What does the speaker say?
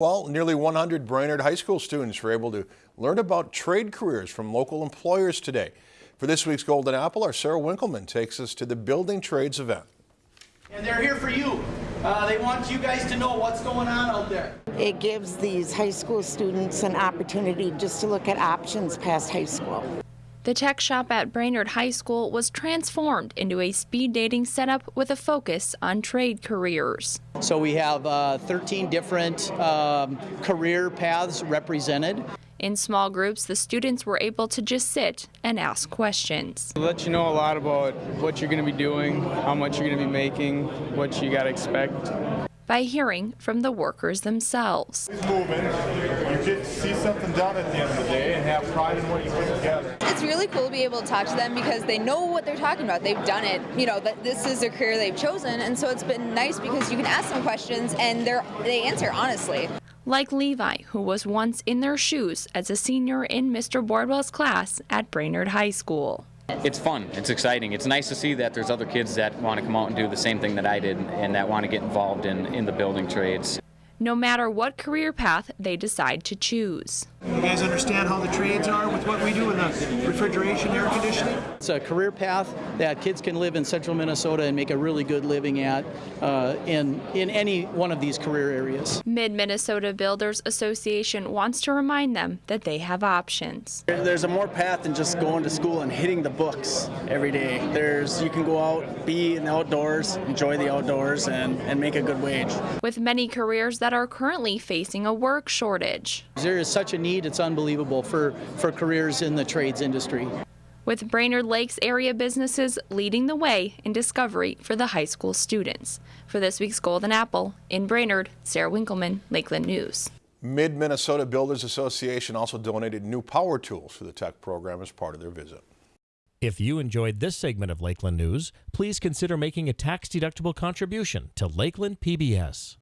Well, nearly 100 Brainerd High School students were able to learn about trade careers from local employers today. For this week's Golden Apple, our Sarah Winkleman takes us to the Building Trades event. And they're here for you. Uh, they want you guys to know what's going on out there. It gives these high school students an opportunity just to look at options past high school. The tech shop at Brainerd High School was transformed into a speed dating setup with a focus on trade careers. So we have uh, 13 different um, career paths represented. In small groups, the students were able to just sit and ask questions. It'll let you know a lot about what you're going to be doing, how much you're going to be making, what you got to expect. By hearing from the workers themselves. It's moving. You get to see something done at the end of the day and have pride in what you put together. It's really cool to be able to talk to them because they know what they're talking about. They've done it. You know, that this is their career they've chosen, and so it's been nice because you can ask them questions and they they answer honestly. Like Levi, who was once in their shoes as a senior in Mr. Bordwell's class at Brainerd High School. It's fun. It's exciting. It's nice to see that there's other kids that want to come out and do the same thing that I did and that want to get involved in, in the building trades. No matter what career path they decide to choose. You guys understand how the trades are with what we do in the refrigeration, air conditioning? It's a career path that kids can live in central Minnesota and make a really good living at uh, in, in any one of these career areas. Mid-Minnesota Builders Association wants to remind them that they have options. There's a more path than just going to school and hitting the books every day. There's You can go out, be in the outdoors, enjoy the outdoors, and, and make a good wage. With many careers that are currently facing a work shortage. There is such a need, it's unbelievable for, for careers in the trades industry. With Brainerd Lakes area businesses leading the way in discovery for the high school students. For this week's Golden Apple, in Brainerd, Sarah Winkleman, Lakeland News. Mid-Minnesota Builders Association also donated new power tools for the tech program as part of their visit. If you enjoyed this segment of Lakeland News, please consider making a tax-deductible contribution to Lakeland PBS.